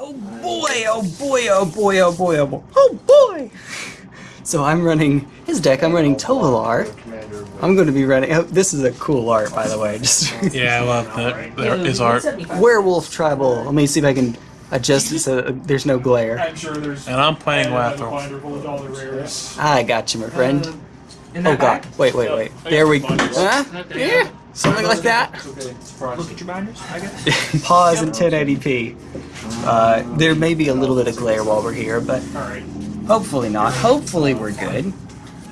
Oh boy, oh boy, oh boy, oh boy, oh boy. Oh boy! So I'm running his deck, I'm running Tovolar. I'm going to be running. Oh, this is a cool art, by the way. Just Yeah, I love that. There is art. werewolf tribal. Let me see if I can adjust it so uh, there's no glare. I'm sure there's. And I'm playing a Lathril. binder full of all the rares. I got you, my friend. Uh, oh god, wait, wait, wait. There we go. Huh? Yeah, something like that. Look at your binders, I guess. Pause in 1080p. Uh, there may be a little bit of glare while we're here, but hopefully not. Hopefully we're good.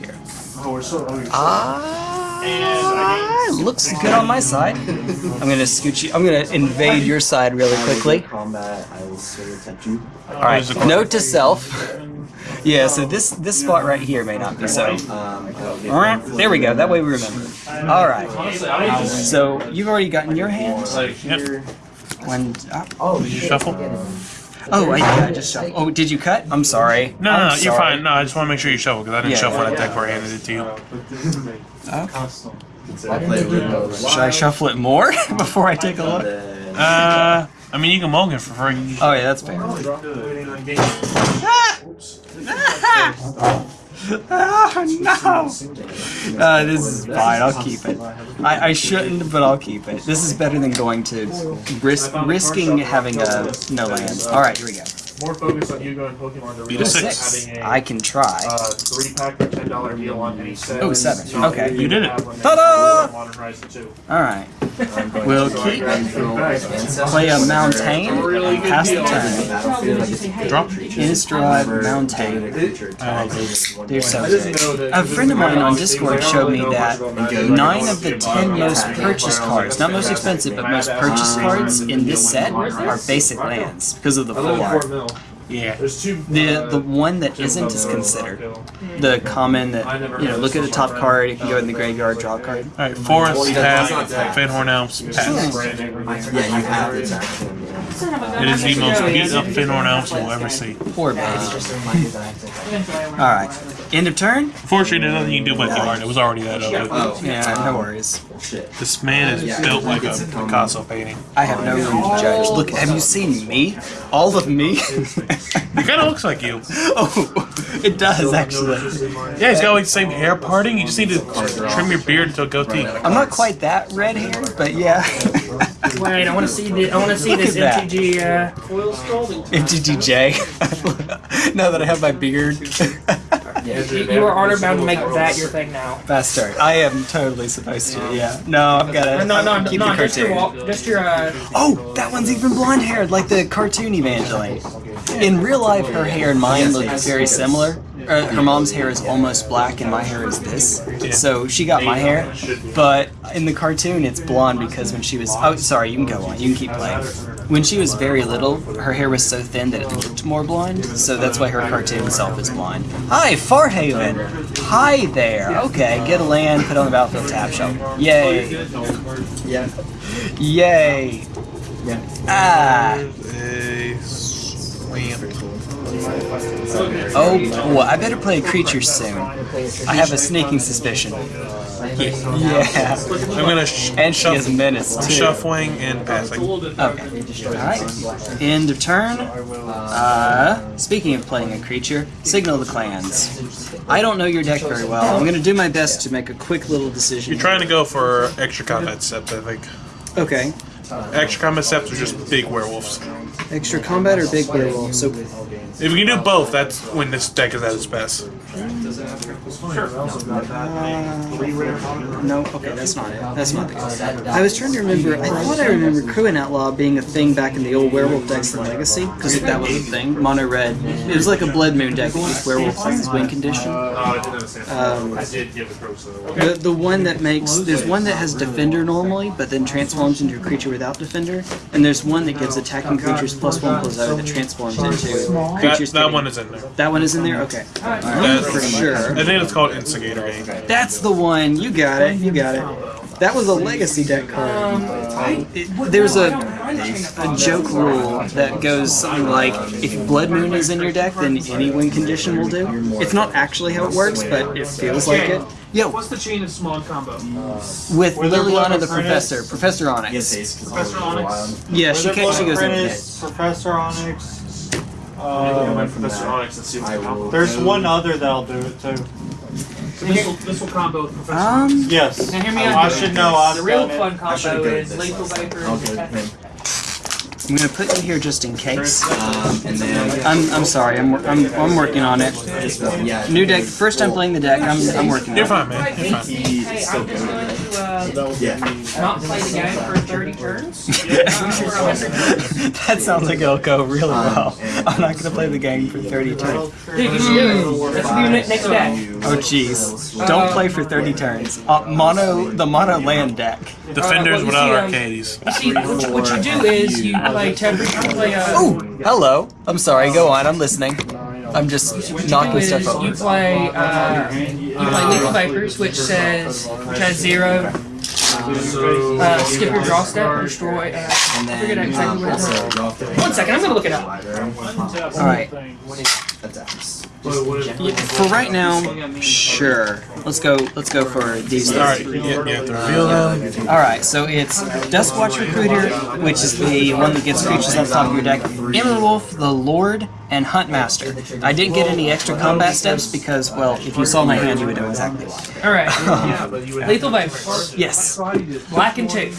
Here. Oh, we're so. Oh, Ah, looks good on my side. I'm gonna scoot you. I'm gonna invade your side really quickly. Combat, I will attempt you. All right. Note to self. Yeah. So this this spot right here may not be so. I will get There we go. That way we remember. All right. So you've already gotten your hand. When Oh, Did you shuffle? Oh I, yeah, I just shuffled. Oh, did you cut? I'm sorry. No, I'm no, no, you're sorry. fine. No, I just want to make sure you shuffle because I didn't Yeah. shuffle that deck before I handed it to you. Okay. I Should I shuffle it more before I take a look? Uh, I mean, you can mulligan for free. Oh yeah, that's fair. Oh no! Uh, this is fine. I'll keep it. I, I shouldn't, but I'll keep it. This is better than going to risk risking having a no lands. All right, here we go. More focus on Yu-Gi-Oh and Pokemon to Beat a realize six. having a I can try. uh, three pack for ten dollar deal on any set. Oh, seven. So Okay. if You did it. have one, Ta-da! Modern Horizon 2. All right. We'll keep play a mountain and pass the turn. Drop. Innistrad Mountain. They're so good. A friend of mine on Discord showed me that nine of the ten most purchased cards, not most expensive, but most purchased cards in this set are basic lands because of the full art. Mil. Yeah. There's two. The the one that isn't is considered the common that you know. Look at the top card. If you go in the graveyard, draw a card. All right, forest, tap, Fyndhorn Elves, pass. Yeah, you have to attack him. It is the most beat up Fyndhorn Elves you'll ever see. Poor baby. All right. End of turn. Fortunately, there's nothing you can do about the art. It was already that ugly. Oh, Yeah, no worries. This man is built like a Picasso painting. I have no room to judge. Look, have you seen me? All of me? He kind of looks like you. oh, it does actually. Yeah, he's got like the same hair parting. You just need to trim your beard to a goatee. I'm not quite that red haired, but yeah. Wait, I want to see the. I want to see Look this at that. MTG. Uh, MTTJ. now that I have my beard. you, you are honor bound to make that your thing now. Bastard. I am totally supposed to. Yeah. No, I've got to No, no, no, keep no the just your cartoon. wall, just your. Uh, Oh, that one's even blonde haired, like the cartoon Evangeline. In real life, her hair and mine look very similar. Uh, her mom's hair is almost black, and my hair is this. So she got my hair, but in the cartoon, it's blonde because when she was. Oh, sorry, you can go on. You can keep playing. When she was very little, her hair was so thin that it looked more blonde, so that's why her cartoon self is blonde. Hi, Farthaven! Hi there! Okay, get a land, put on the battlefield tap shelter. Yay! Yeah. Yay! Yeah. Ah! They. Oh, boy, I better play a creature soon. I have a sneaking suspicion. Yeah. I'm gonna sh- And she shuffle, too. shuffling and passing. Okay. Alright. End of turn. Uh, speaking of playing a creature, Signal the Clans. I don't know your deck very well. I'm going to do my best to make a quick little decision. You're trying to go for extra combat sept, I think. Okay. Extra combat septs are just big werewolves. Extra combat or big werewolf? So, If we can do both, that's when this deck is at its best. Sure. no, okay, that's not it. That's not the card. I was trying to remember, I thought I remember Kruin Outlaw being a thing back in the old werewolf decks in Legacy, because that was a thing. Mono red. It was like a Blood Moon deck with used werewolf as his win condition. Oh, I didn't understand. Um, I did give the pros. The, the one that makes there's one that has defender normally, but then transforms into a creature without defender, and there's one that gives attacking creatures plus one plus zero that transforms into creatures. that getting- one is in there. That one is in there. Okay, Alright, That's for sure. I think it's called Instigator That's the one. You got it. You got it. That was a legacy deck card. I, it, there's a a joke rule that goes something like if Blood Moon is in your deck, then any win condition will do. It's not actually how it works, but it feels like it. Yo, What's the chain of small combo? with Where their blood Liliana the Professor, Professor Onyx. haste 'cause Professor Onyx? Yeah, she, Where ca- she goes in pit. Professor Onyx. I'm gonna Uh, go Professor Onyx and see what I the combo. will- there's one other that'll do it too. So this will this will combo with Professor. Um, Yes. Now hear me I out. should know. I've The real done it. fun I should've combo go is this lethal last. vapor I'll and go Tetris. him. I'm gonna put you here just in case. Um, and then I'm, I'm sorry, I'm, I'm, I'm working on it. just yeah. New deck, first time playing the deck, I'm, I'm working You're on fine, man. You're fine. He Hey, is still good. going to uh, Yeah. not play the game for 30 turns. it. that sounds like it'll go really well. I'm not gonna play the game for 30 turns. Dude, you should. That's your ne- next deck. Oh jeez. Don't play for 30 turns. Uh, mono, the mono land deck. Defenders well, without see, um, Arcades. You see, what you, what you do is you play Tetris, you play, uh, Oh, hello. I'm sorry, go on, I'm listening. I'm just do knocking is stuff you over. play, uh, you play Lethal Vapors, which says, which has zero, uh, skip your draw step, destroy, uh, And I forget then exactly um, what it is. also draw three. One second, I'm gonna look it up. Alright. Attacks. For right now, sure. Let's go. Let's go for these. All right, you, you have to reveal them. All right. So it's Duskwatch Recruiter, which is the one that gets creatures on top of your deck. Immerwolf, the Lord, and Huntmaster. I didn't get any extra combat steps because, well, if you saw my hand, you would know exactly why. Alright. Lethal Vapors. Yes. Black and two.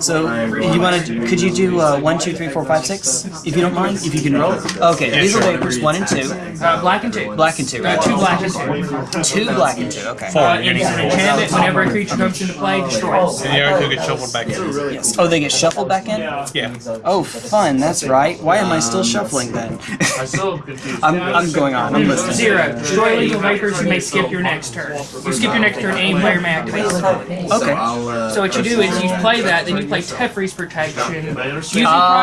So you want to? Could you do uh, one, two, three, four, five, six? If you don't mind, if you can roll. Okay. Yeah, Lethal sure. Vapors, one and two. Uh, black and two. Black and two. Uh, two black and two. Two black and two. Okay. Four. Uh, You and you can enchant it whenever a creature comes into play, destroy it. And the other two get shuffled back in. Yes. Oh, they get shuffled back in. Yeah. Oh, fun. That's right. Why am I still shuffling then? I'm. I'm, I'm going on. I'm listening. Zero. Destroy lethal vapors, you may skip your next turn. You skip your next turn, any player may activate Okay. So what you do is you play that, then you play Teferi's Protection. Using Ah.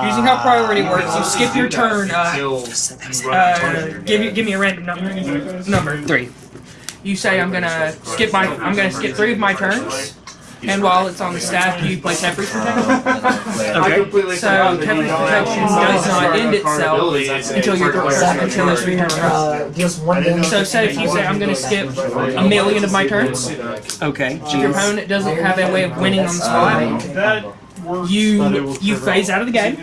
priority, using how priority works, you skip your turn. Uh, uh, give me give me a random number. Number. Three. You say I'm gonna skip my I'm gonna skip three of my turns. And while it's on the staff, you play Teferi's Protection. I completely So forgot that you Teferi's don't Protection does not end itself until your for- turn until it's your turn. Uh, deals one damage. So say if you say I'm gonna skip a million of my turns, Okay. your opponent doesn't have a way of winning on the spot, That works, you but it will you phase out of the game.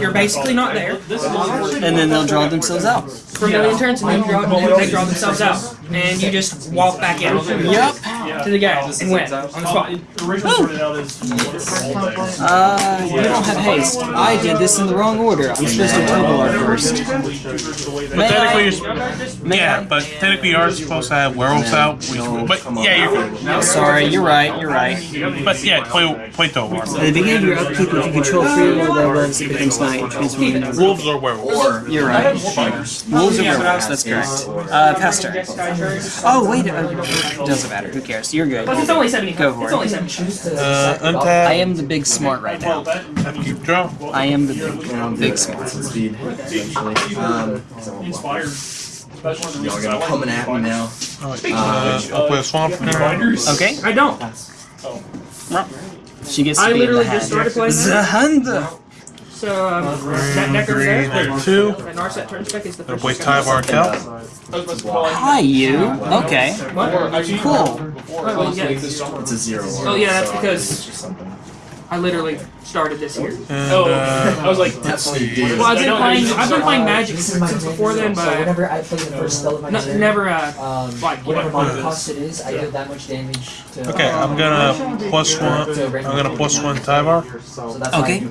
You're basically not there And then they'll draw themselves out. for a million turns, and then draw, then they draw themselves out, and you just walk back in. Yep. To the game and win on the spot. Originally sorted out as Uh, you don't have haste. I did this in the wrong order. I'm supposed to Tovolar first. But technically, you're, yeah, but technically you are supposed to have werewolves out. Which, but yeah, you're Sorry, you're right. You're right. But yeah, play play Tovar. At the beginning of your upkeep, if you control three or more werewolves, it becomes not transformed Wolves or werewolves. You're right. Wolves or werewolves, that's correct. Uh, past turn. Oh, wait. Uh, doesn't matter. Who cares? You're good. Plus, it's only seventy. Go for It's it. only seventy. Uh, I am the big smart right now. Keep draw. I am the big, um, big smart. Speed, essentially. Um, inspired. Y'all gonna coming at me now. Uh, I'll play a swamp. Okay. I don't. She gets to I be literally in the just started playing. Zahanda. So um, that deck over Green there. and two. That Narset turn spec is the I'll first. play Tyvar Kell. Hi, you. Okay. Cool. Oh, well, yeah. It's a zero. Oh, yeah, that's because- it's just something. I literally started this year. And Oh, uh, I was like, let's. Well, I've been playing. I've been playing Magic This since, my since before then, So but whenever I play the first spell of my no, turn, never. Uh, um, like, whatever whatever. my cost it is, I deal that much damage to. Okay, I'm gonna plus one. I'm gonna plus one Tyvar. So Okay. I do.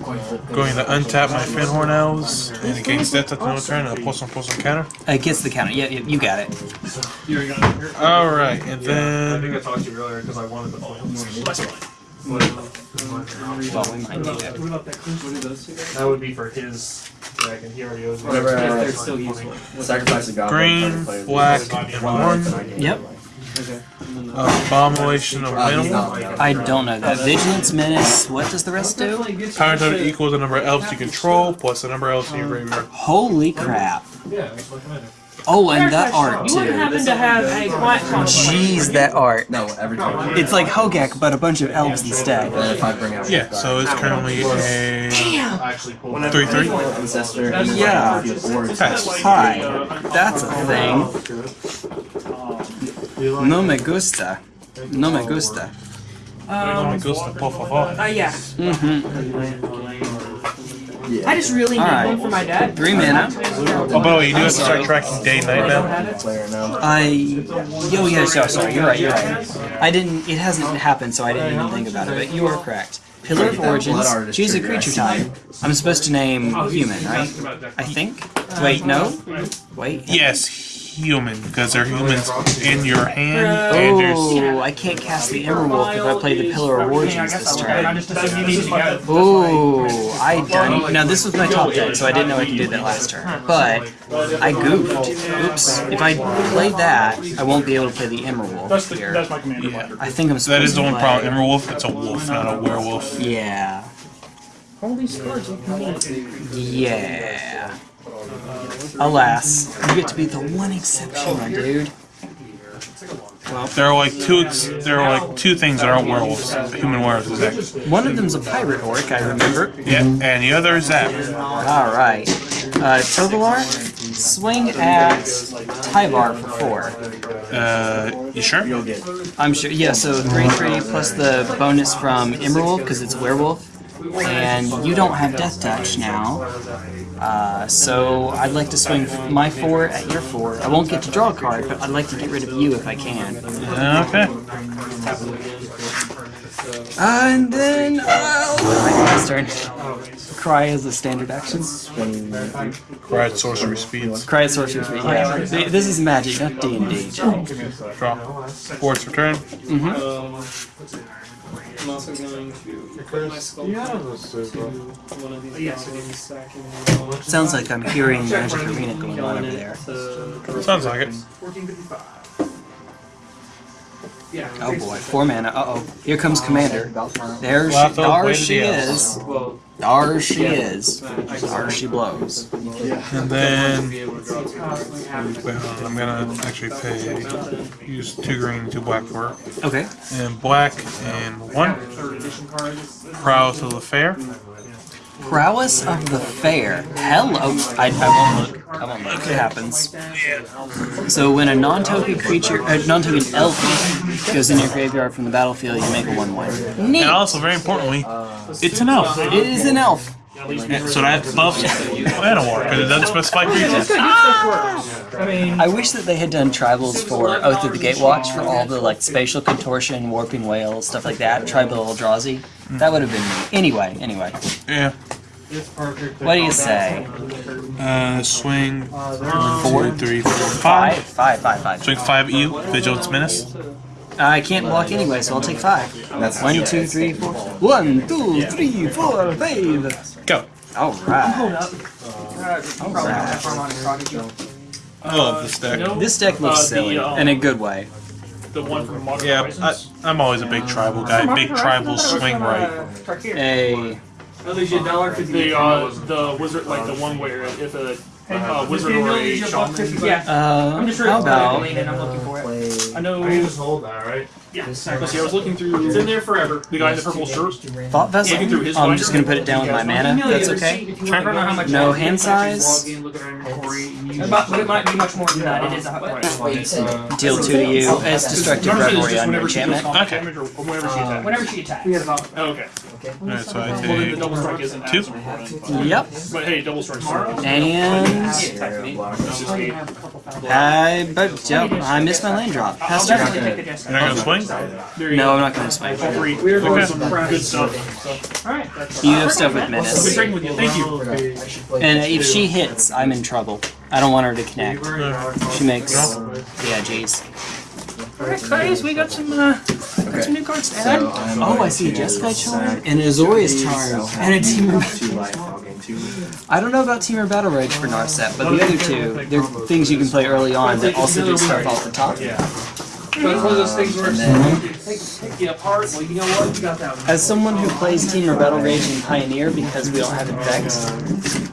Going to untap my Fyndhorn Elves and against that at no turn. I'll plus one plus one counter. It gets the counter. Yeah, yeah, you got it. All right, and then. I think I talked to you earlier because I wanted the. play. Well, we might do that. That would be for his dragon. and he already owes me. Whatever, uh, They're still useful. Sacrifice a goblin. green, black, and one one. life, and I gain Yep. one life. Abomination of Uh, he's Minimal. I don't know that. Vigilance, Menace. What does the rest do? Power total equals the number of elves you control plus the number of elves in your graveyard. Holy crap. Yeah, that's my commander. Oh, and that art You wouldn't too. happen to have a quiet conflict. Jeez, that art. No, every time. It's like Hogak, but a bunch of elves instead. And if I bring out Yeah, so it's currently a Actually, pull 3 3. Yeah. Pass. Hi, that's a thing. No me gusta. No me gusta. Um, goes to por favor. Uh, yeah. Mm-hmm. I just really need Alright. one for my dad. Three mana. Oh, by the way, you do have to start tracking day and night now. I. Yo, yeah, so, sorry, you're right, you're right. I didn't. It hasn't happened, so I didn't even think about it, but you are correct. Pillar of Origins. Choose a creature type. I'm supposed to name human, right? I think. Wait, no. Wait. Yes, human, because they're humans in your hand. Oh, I can't cast the Immerwolf if I play the Pillar of Origins this I turn. just assumed you needed to go. Oh, I done. Now this was my top deck, so I didn't know I could do that last turn. But I goofed. Oops. If I played that, I won't be able to play the Immerwolf here. That's my commander. Yeah. I think I'm supposed That is the to only play- problem. Immerwolf, it's a wolf, not a werewolf. Yeah. All these cards look neat. Yeah. Alas, you get to be the one exception, my dude. There are like two. Ex- there are like two things that aren't werewolves. Human werewolves, exactly. One of them's a pirate orc, I remember. Yeah, and the other is that. Alright. Uh, Tovolar, swing at Tyvar for four. Uh, you sure? You'll get. I'm sure. Yeah, so 3 3 plus the bonus from Emerald, because it's werewolf. And you don't have Death Touch now. Uh, so I'd like to swing my 4 at your 4. I won't get to draw a card, but I'd like to get rid of you if I can. Okay. Uh, and then. Uh, my turn. Cry as a standard action. Right, sorcery speeds. Cry at sorcery speed. Yeah. This is magic, not D&D. Draw. Force return. I'm also going to put my skull one of these yes. Sounds like I'm hearing Magic Arena going on over there. Sounds like it. Oh boy, four mana. Uh oh. Here comes Commander. There she, there she is. Well, There she is. There she blows. And then. Wait, I'm gonna actually pay. Use two green, two black for her. Okay. And black and one. Prowess of the Fair. Prowess of the Fair. Hello. I, I won't look. I won't look. It happens. So when a non-token creature, a non-token elf goes in your graveyard from the battlefield, you make a one-one. And also, very importantly, it's an elf. It is an elf. Yeah, so that buffs Llanowar, because it doesn't specify creatures. I mean, I wish that they had done tribals for Oath of the Gatewatch for all the like spatial contortion, warping whale, stuff like that. Tribal Eldrazi. That would have been neat. Anyway, anyway. Yeah. What do you say? Uh, swing Four? two, three, four, Five? five. Five, five, five. Swing five EU, Vigilance Menace. I can't block anyway, so I'll take five. That's One, two, three, four. One, two, three, four, five. Go. Alright. I love this deck. This deck looks Uh, the, silly, um, in a good way. The one from Modern Yeah, I, Horizons. I'm always a big tribal guy. Big tribal swing right. A I'll lose you a dollar for The uh, the wizard, like the one where if a uh, wizard or a shaman. yeah. uh, I'm just sure how about and I'm looking for it. Play. I know. hold that, right? Yeah. Let's see. I was looking through. It's in there forever. The guy in the purple shirt. thought vessel? Looking through his I'm just gonna put it down with my mana. That's okay. Trying to remember how much. No hand size. But it might be much more than that. It is a hot price. Wait, you said Deal two to you as destructive revelry on your whenever she does enchantment. Okay. whenever she attacks. Whenever she attacks. Oh, okay. Alright, so I Well, then the take double strike isn't two. as important. Yep. But hey, double strike. And It's just eight. I but yep, I missed my land drop. Pass I'll turn. definitely take the Jester. You're not gonna swing? There you No. I'm not gonna swing. All three. We're Okay. some good stuff. So, Alright. You have stuff with good menace. trading with you. Thank you. I should play And if she hits, I'm in trouble. I don't want her to connect. She makes yeah, jeez. Alright, guys, we got some, uh, got some new cards to add. So Oh, I see a to Jeskai charm and a Azorius charm and a Temur. Two life, I'll gain two. I don't know about Team Temur Battle Rage for Narset, but the other two, they're things you can play early on that also do stuff off the top. But it's one of those things where it's take, take you apart. Well, you know what? You got that one. As someone who plays Team Battle Rage and Pioneer because we don't have Infect,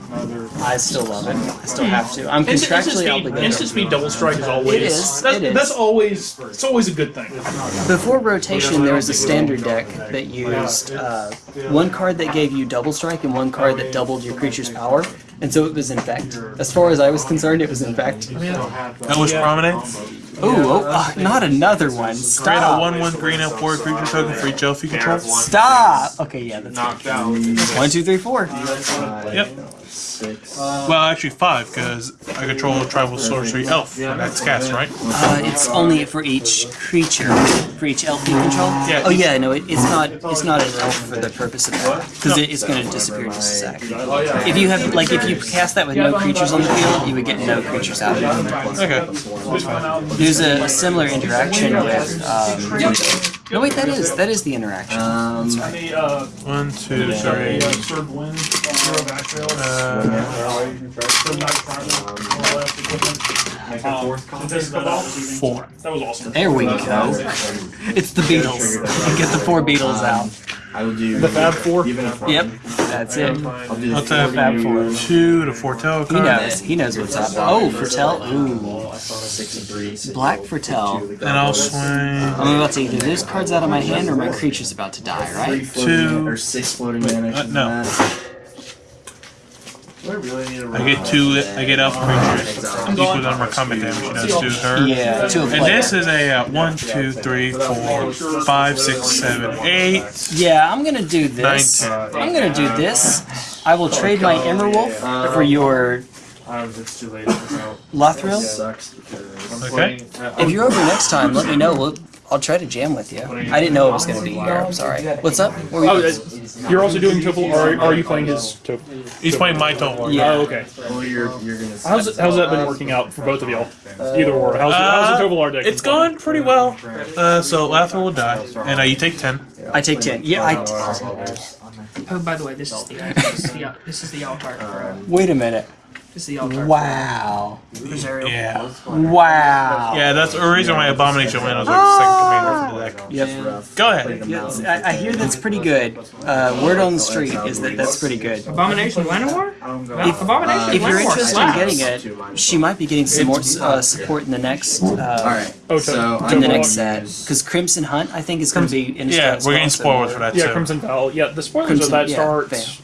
I still love it. I still have to. I'm Instant, instant contractually speed, obligated. instant speed double strike is always It is, That's, it is. that's always it's always a good thing. Before rotation, there was a standard deck that used uh, one card that gave you double strike and one card that doubled your creature's power, and so it was infect. As far as I was concerned, it was infect. That was prominent. Ooh, oh, uh, not another one. Create a Stop. 1 1 green up 4 creature token for each elf you control. Stop. Okay, yeah, that's Knocked out. one, two, three, four. Yep. Six. Well, actually 5, because I control a tribal sorcery elf. That's cast, right? Uh, it's only for each creature, for each elf you control. Yeah. Oh yeah, no, it, it's not. It's not an elf for the purpose of that, because it, it's going to disappear just a sec. Oh. If you have, like, if you cast that with no creatures on the field, you would get no creatures out of it. Okay. There's a similar interaction with. Um, no, wait, that is that is the interaction. Um, The uh, 1, 2, the 3. uh, third win, zero back trails. Third back trails, all left equipment. This is about- 4. That was awesome. There we go. It's the Beatles. You get the four Beatles out. I will do The Fab Four? Yep, that's it. I'll do the I'll Fab Four. 2 to foretell He card. knows. He knows what's up. Oh, foretell. Ooh, six and three. Black and foretell. And I'll swing. I'm about to either those cards out of my hand or my creature's about to die, right? Two. or six floating mana. uh, no. That. I get 2, I get elf creatures. Equal to number of combat damage she does to her. Yeah, to a And this is a uh, 1, 2, 3, 4, 5, 6, 7, 8. Yeah, I'm gonna do this. Nine, I'm gonna do this. I will trade my Immerwolf for your It's too late. So. Lathril. Sucks because Okay. If you're over next time, let me know. We'll, I'll try to jam with you. I didn't know it was gonna be here. I'm sorry. What's up? What were you- Oh, uh, you're also doing Topol, or are you playing his Topol? He's playing my total. Yeah. Oh, okay. well, you're you're gonna. How's how's that been working out for both of y'all? Either or. How's, how's the Uh, Tovolar deck? It's going pretty well. Uh, so Lathra will die, and uh, you take 10. I take ten. Yeah, I. Oh, by the way, this is the this is the, this is the altar. uh, Wait a minute. This is the altar. Wow. Rosario. Yeah. Wow. Yeah, that's the reason why Abomination Land was like second commander for the deck. Yep. Go ahead. Yes, I, I hear that's pretty good. Uh, word on the street is that that's pretty good. Abomination Llanowar? If, Abomination if you're interested in getting it, she might be getting some more uh, support in the next uh, Alright. Oh, so in the next set because Crimson Hunt I think is going to be in Yeah, Innistrad we're getting also. spoilers for that Yeah, too. Crimson Vow. Yeah, the spoilers Crimson- of that yeah, starts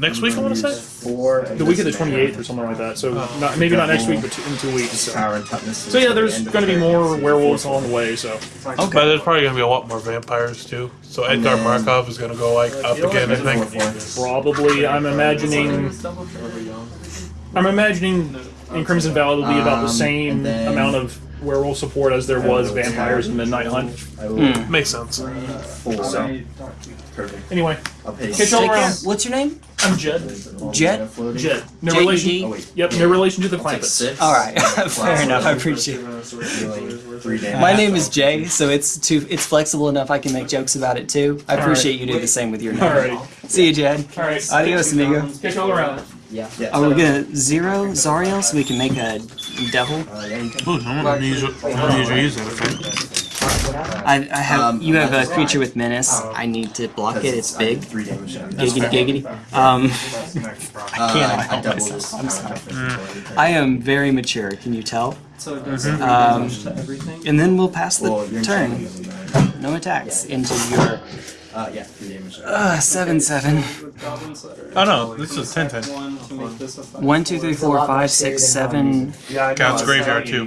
Next week, I want to say? Four. the week of the 28th or something like that. So not, maybe not next week, but two, in two weeks. So, Power and toughness. so yeah, there's going to be more werewolves along the way. So okay. But there's probably going to be a lot more vampires too. So Edgar Markov is going to go like up again, I think. probably, I'm imagining, I'm imagining in Crimson Vow it'll be about the Um, same and then- amount of werewolf support as there was vampires in Midnight Hunt. I will Hmm. Makes sense. four. So Perfect. anyway, I'll pay Catch y'all around. What's your name? I'm Jed. Jet? Jed. No J E relation. Oh wait. Yep, no relation to the Like Clampetts. six. All right, fair enough. I appreciate it. Dealing three damage. My name is Jay, so it's too it's flexible enough I can make jokes about it too. I appreciate you do the same with your name. Alrighty. See you, Jed. Alright. Adios, amigo. Catch y'all around. Yeah. yeah. Are we gonna zero Zariel so we can make a devil? Uh, yeah, you can. Ooh, no one usually, no one usually uses that effect. I, I have Um, you have a creature with menace. I need to block it. It's big. Three damage. Giggity giggity. Um, I cannot help myself. I'm sorry. I am very mature. Can you tell? So it does Um, and then we'll pass the Well, turn. No attacks into your Uh, yeah, three damage. uh, seven seven. With Goblin's Letter. Oh no, this is 10 10. One to make this a five. One, two, three, four, five, six, seven. Yeah, I know. Counts I graveyard, need too.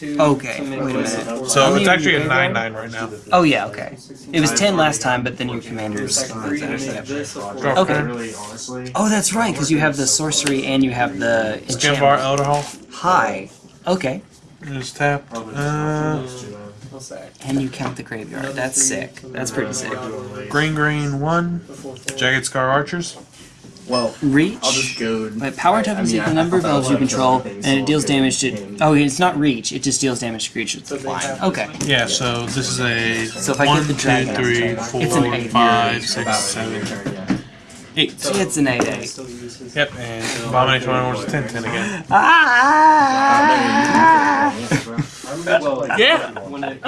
Use it better. Two Okay, to make wait a this minute. four. So it's actually a are 9 you 9 right now. Oh yeah, okay. It was ten last time, but then your commanders. Three to make this a four. Okay. Really, honestly. Oh, that's right, because you have the sorcery and you have the Skinbar enchantment. Elder Hall. Hi. Okay. Just tap. Uh, What's that? And you count the graveyard. That's sick. That's pretty sick. green, green, 1. Jagged Scar Archers. Well, Reach. I'll just go. But power I- tap I is mean, equal number of thought elves you control, for other things, and it deals damage to. in. Oh, it's not reach. It just deals damage to creatures that fly. Okay. Yeah, so this is a So if I get the 2, dragon, 3, it's an 4, eight. 5, 6, About 7, turn, yeah. 8. See, it's an eight eight. Still use his. Yep, and Abomination Runner was 10 10 again. Ah! Uh, Yeah.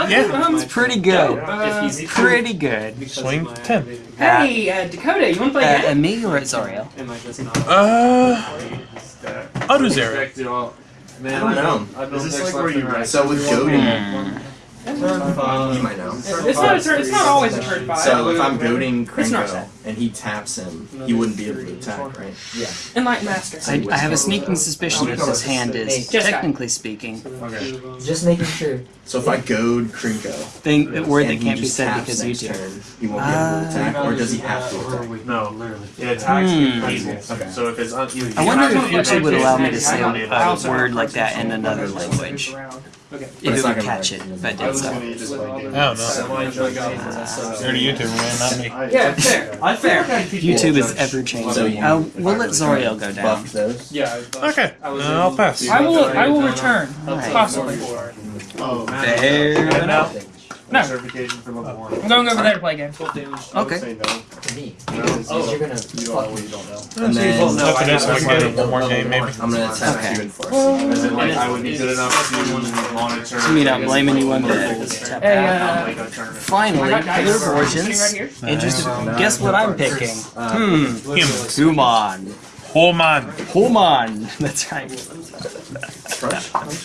Yeah. It's pretty good. Uh, Pretty good. Swing ten. hey, uh, Dakota, you want to play Uh, a me or Zariel? Uh, I'll do. I don't know. Is this like where you rest? So with goading, Hmm. you might know. It's not, a turn, it's not always a turn five. So if I'm goading It's not Krenko and he taps him, he wouldn't be able to attack, right? Yeah. Enlightened Master. I, I have a sneaking suspicion that this hand is, technically speaking, Okay. Just making sure. So if I goad Krenko, thing, a word that can't be said taps because you next do. turn, he won't be able to attack, or does he have to attack? No, literally. It attacks Hmm. in. Okay. So if it's un- I wonder if YouTube would allow me to say I a, don't a word like that in another language. But If it's not gonna catch it, if I I did was so. gonna just like I don't know. You're the YouTuber, man, not me. Yeah, fair. I Fair. YouTube is ever changing. Uh, we'll let Zariel go down. Buff those. Yeah. Okay, uh, I'll pass. I will. I will return. Alright. Possibly. Oh, Fair And now, No. certification for level one. I'm going over there to play a game. Okay. Say no. To me. Because Oh. you're gonna You don't, me. you don't know. And then After this, we can get one more game, maybe. I'm gonna attack Okay. you and force. As in, like, I would be good enough to monitor. I mean, I'm blaming you one bit. Hey, uh, like a tournament. Finally, I got dice. Pillar of Sitting right Origins. here. Interesting. Guess what I'm picking? Hmm. Him. Human. Oh man. Human. That's right.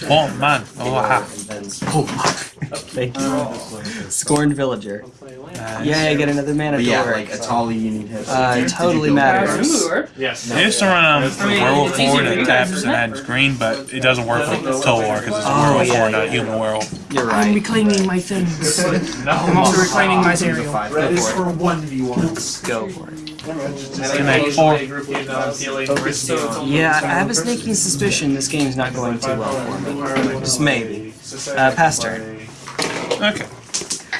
Oh man. Oh ha. Thank you. Scorned Villager. Yeah, I get another mana But yeah, like Atali, you need him. Uh, totally matters. Yes. They used to run um, I mean, werewolf it's forward for that taps and adds green, but it doesn't work with Total War because it's a Oh, werewolf yeah, not human werewolf. You're right. I'm reclaiming my things. I'm also reclaiming my cereal. Five. Red is for for one v ones. Go for it. Connect four. Yeah, I have a sneaking suspicion this game's not going too well for me. Just maybe. Uh, pass turn. Okay.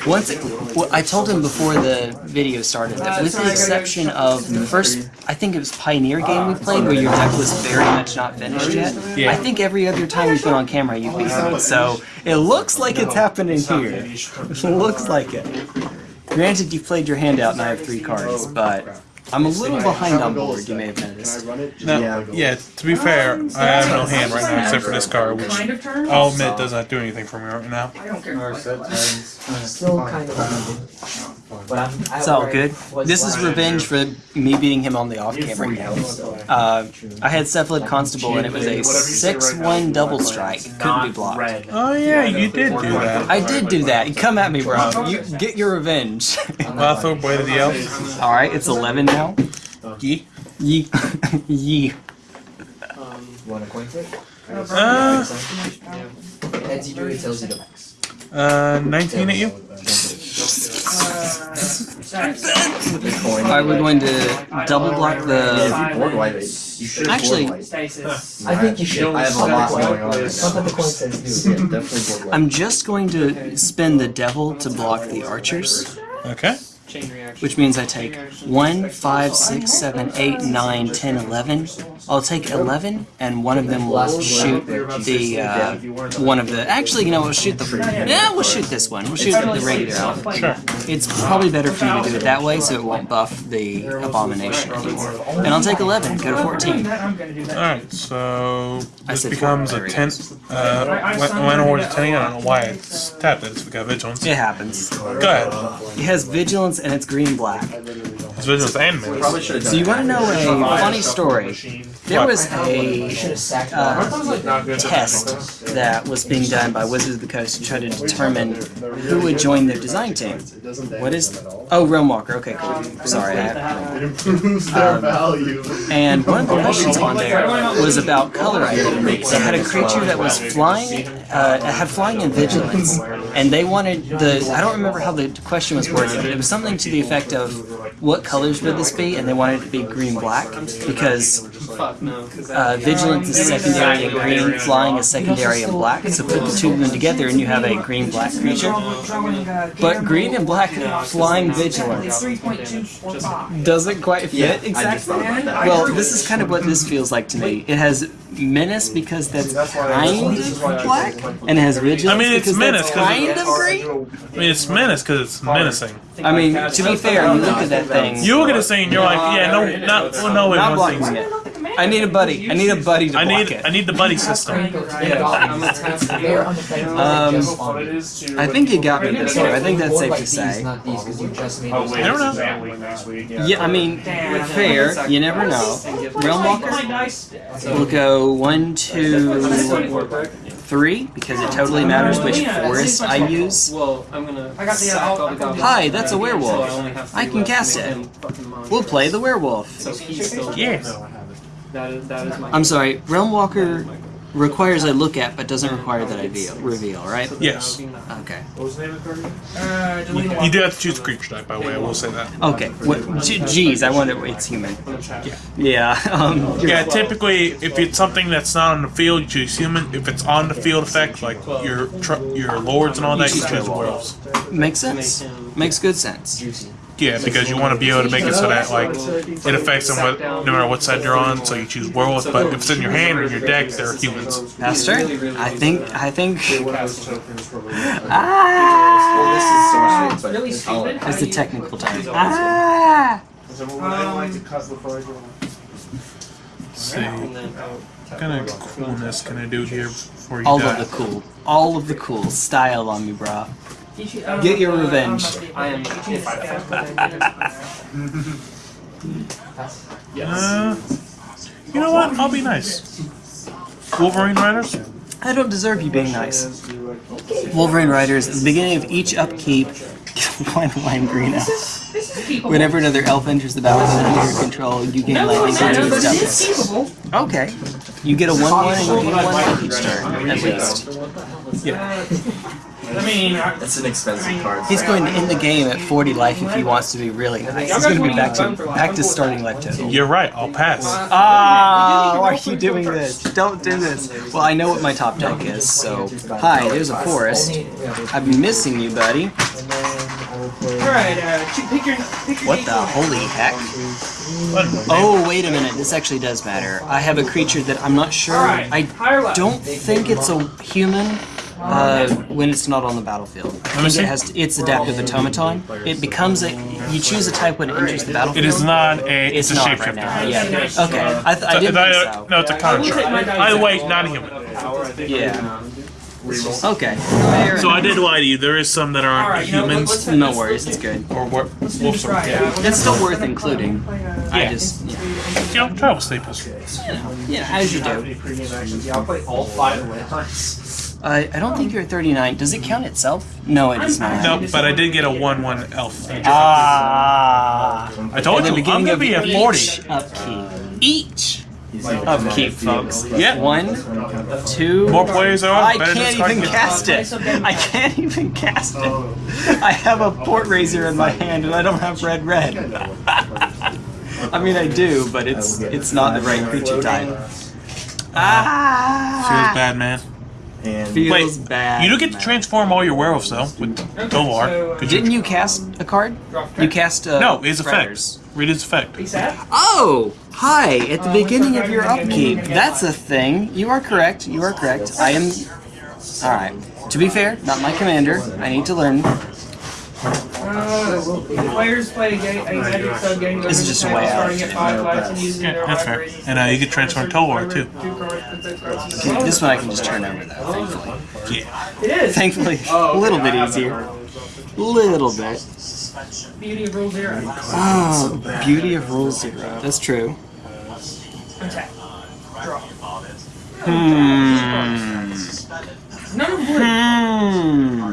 Once it, well, I told him before the video started that with the exception of the first, I think it was Pioneer game we played where your deck was very much not finished yet. Yeah. I think every other time we've been on camera you beat me. So it looks like it's happening here. It looks like it. Granted, you've played your hand out and I have three cards, but I'm a little behind on board. You may have noticed. Now, Yeah. yeah, to be fair, I have no hand right now except for this card, which Kind of. I'll admit does not do anything for me right now. I don't care. Still kind of uneven. But I'm. It's all good. This is revenge for me beating him on the off-camera game. Uh, I had Cephalid Constable and it was a 6-1 double strike. Couldn't be blocked. Oh yeah, you did do that. I did do that. You come at me, bro. You get your revenge. Well, I throw Blade of the Elf. All right, it's 11 now. Yee. Yee. Yee. You want a coin flip? Uh, Heads you do it, tails you don't. uh, 19 at you? The coin. All right, we're going to double block the. if you board wipe it, you should Actually- board wipe. Stasis. I think you should. I have a lot going on right That's what the now. coin says do. Yeah, definitely board wipe. I'm just going to spin the devil to block the archers, Okay. Chain reaction. which means I take 1, 5, 6, 7, 8, 9, 10, 11. I'll take 11, and one of them will shoot the, uh, one of the, actually, you know, we'll shoot the, yeah, we'll shoot this one. We'll shoot the regular elf. Sure. It's probably better for you to do it that way so it won't buff the abomination anymore. And I'll take 11, go to 14. I'm gonna do that. Alright, so I this becomes a four. 10. Uh, when, when awards 10, I don't know why it's tapped it. It's got vigilance. It happens. Go ahead. It has vigilance and it's green black. It's vigilance and menace. Probably should done So you want to know a funny story? There was You a should have sacked uh, that. Not good. test that was being done by Wizards of the Coast to try to determine who would join their design team. What is? Oh, Realm Walker. Okay, cool. Sorry, I. It improves their Um, value. And one of the questions on there was about color identity. They had a creature that was flying, uh, had flying and vigilance, and they wanted the. I don't remember how the question was worded, but it was something to the effect of, "What colors would this be?" And they wanted it to be green black because uh, vigilance is secondary in green, flying is secondary in black. So put the two of them together, and you have a green black creature. But green and black flying vigilance Three point two four five. doesn't quite fit Yeah, exactly. thought about that. Well, this is kind of what this feels like to me. It has menace because that's kind of black, and it has vigilance I mean, it's because menace that's 'cause kind of green. I mean, it's menace because it's menacing. I mean, to be fair, you look at that thing. You look at this thing and you're like, yeah, no, not, well, no, it not wants blocking things. it. I need a buddy. I need a buddy to I block need it. I need the buddy system. Um, I think you got me this time. I think that's safe to say. Not these, because you just made Oh, wait, know. Van Week next week. Yeah. Yeah, I mean, fair. You never know. Realm Walker. dice. We'll go one, two, three because it totally matters which forest I use. Well, I'm gonna. I got the, uh, I'll- the goblins. Hi, that's a werewolf. I can cast it. him fucking monster. We'll play the werewolf. So he's still. Yes. That is that is my. I'm sorry. Realm Walker requires I look at, but doesn't require that I veal, reveal. Right? Yes. Okay. Uh, delete You do have to choose a creature type, by the way. I will say that. Okay. What? Geez, I wonder. It's human. Yeah. Um. Yeah, typically, if it's something that's not on the field, you choose human. If it's on the field effect, like your tr- your lords and all that, you choose werewolves. Makes sense. Makes good sense. Juicy. Yeah, because you want to be able to make it so that like it affects them what, no matter what side you're on. So you choose werewolves, but if it's in your hand or your deck, they're humans. Pastor, I think. I think. Well, this is so Ah. much but Really I'll- stupid. It's the technical term. Ah. See, what kind of coolness can I do here before you All die? of the cool. All of the cool. Style on me, brah. Get your revenge. I am. Uh, you know what? I'll be nice. Wolverine Riders. I don't deserve you being nice. Wolverine Riders, at the beginning of each upkeep, one lime green elf. This is keepable. Whenever another elf enters the battlefield under your control, you gain No, no, lightning no, to but its it is toughness. keepable. Okay. You get a 1 1 and you gain 1 life each turn, at least. I mean, I, It's an expensive card. He's going to end the game at 40 life if he wants to be really nice. He's going to be back to back to starting life total. You're right. I'll pass. Ah, why are you doing this? Don't do this. Well, I know what my top deck is, so. Hi, there's a forest. I've been missing you, buddy. And then I will play. Alright, uh, pick your, pick your What the holy heck? Oh, wait a minute. This actually does matter. I have a creature that I'm not sure. I don't think it's a human uh, when it's not on the battlefield. I think it has it's adaptive automaton. It becomes a you choose a type when it enters the battlefield. It is not a. It's It's, a not right now. shapeshifter. Yeah. Okay. I, th- I didn't a- think so. No, it's a construct. Either way, not a human. Yeah. Okay. So I did lie to you. There is some that aren't Alright, you know, humans No worries. It's good. or wor- Let's wolves. this right. Yeah. It's still worth including. I just yeah. You know, travel staples. Yeah, as you do. Yeah, I'll play all five at once. Uh, I don't think you're 39. Does it count itself? No, it does not. No, but I did get a one-one elf. Ah. I told At the you, I'm beginning gonna of be a each forty. upkeep. Each He's like, upkeep, folks. Yeah. One, two. More players are I on. better can't discard even it. cast it. I can't even cast it. I have a Port Razer in my hand and I don't have red red. I mean I do, but it's it's not the right creature type. Ah. Feels Ah, bad, man. And feels Wait, bad. You do get to transform all your werewolves though with Tovar. So, uh, 'cause you- Didn't you cast a card? You cast uh, No, his effect. Riders. Read his effect. Oh, hi! At the Uh, beginning of your upkeep, that's a thing. You are correct. You are correct. I am. All right. To be fair, not my commander. I need to learn. Uh, players play a game, a magic sub game. This is just a way out. Starting at five lives and using Yeah, their that's fair. And uh, you can transform Tovar too. Two cards, put those cards in the Okay, this one I can just turn over though. Thankfully. Yeah. It is. Thankfully, a little bit easier. Little bit. Beauty of rule zero. Oh, beauty of rule zero. That's true. Attack. Draw. Hmm. None of blue. Hmm.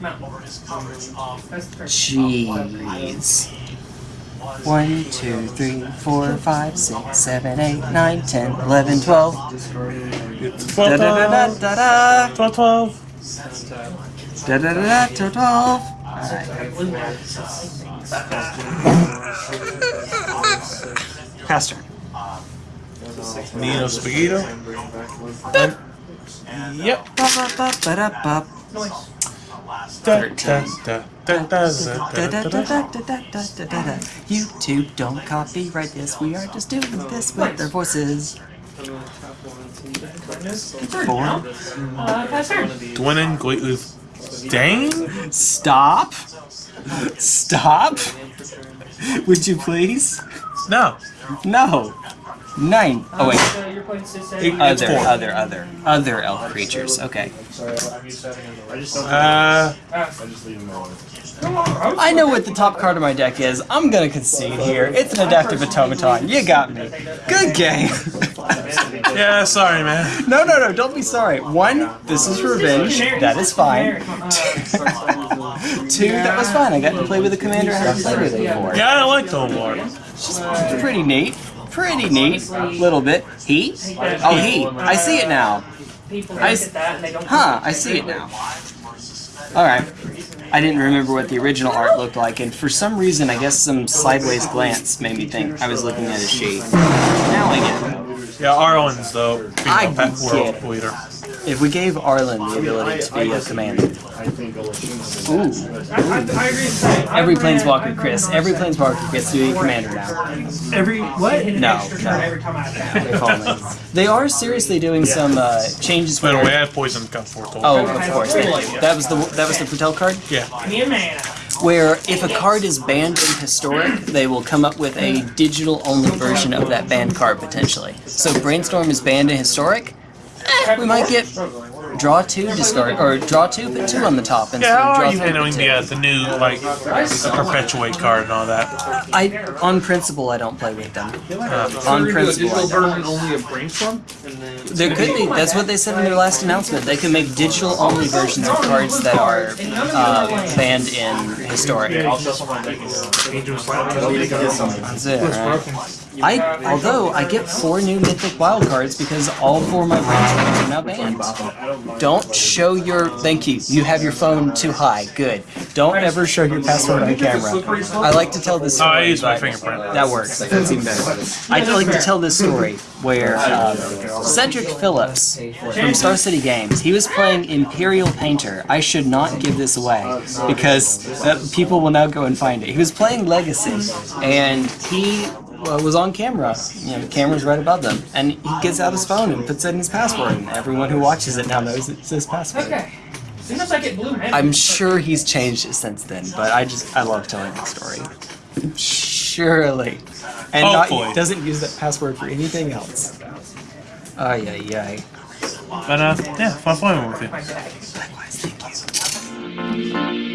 Mount. That's the turn. Jeez. One, two, three, four, five, six, seven, eight, nine, ten, eleven, twelve. It's Da 12, da da da 12, da da. 12, 12. Da da da da da twelve. Alright. Pastor. Neo Spaghetto. Yep. Ba ba ba ba da ba. Noise. YouTube, don't copyright this. We are just doing this with their voices. Four. Turn. Dwayne Dane? Stop. Stop. Would you please? No. No. Nine. Oh wait. So you're playing Sis It- it's Other, four. other, other, other elf creatures. Okay. Uh, I know what the top card of my deck is. I'm gonna concede here. It's an adaptive automaton. You got me. Good game. yeah, sorry, man. no, no, no. Don't be sorry. One, this is revenge. That is fine. Two, that was fine. I got to play with a commander I haven't played with before. Yeah, I like the war. Pretty neat. Pretty neat. a Little bit. Heat? Oh, heat. I see it now. People I look s- at that and they don't. Huh, I see it now. Alright. I didn't remember what the original art looked like, and for some reason, I guess some sideways glance made me think I was looking at a sheet. Now I get it. Yeah, our Arlen's though being I a pet get world it. Leader. If we gave Arlinn the ability to be a commander. Ooh. Every planeswalker, Chris, every planeswalker gets to be a commander now. Every what? No, no. turn every time I attack. They call me. They are seriously doing some uh, changes By the way. I had poison gun foretold. Oh, of course. Thank. That was the that was the Patel card. Yeah. Me mana. where if a card is banned in historic, they will come up with a digital only version of that banned card potentially. So brainstorm is banned in historic, we might get draw two discard or draw two, put two on the top instead Yeah, of are draw you three, handling the, uh, the new, like, the perpetuate card and all that? I, on principle, I don't play with them. Uh, On We're gonna do a principle, digital version only of brainstorm, and There could be. That's what they said in their last announcement. They can make digital only versions of cards that are uh, banned in historic. That's it. Right? I although I get four new mythic wild cards because all four of my brainstorms are now banned. Don't show your thank you. You have your phone too high. Good. Don't ever show your password on camera. I like to tell this Oh, story. I use my fingerprint. That works. That's even better. I like to tell this story where um, Cedric Phillips from Star City Games, he was playing Imperial Painter. I should not give this away because uh, people will now go and find it. He was playing Legacy, and he uh, was on camera. You know, the camera's right above them, and he gets out his phone and puts in his password, and everyone who watches it now knows it's his password. Okay. As soon as I get blue mana. I'm sure he's changed it since then, but I just I love telling that story. Surely, and Hopefully. not doesn't use that password for anything else. Ay ay ay. But, uh, yeah, fun playing with you. Likewise, thank you.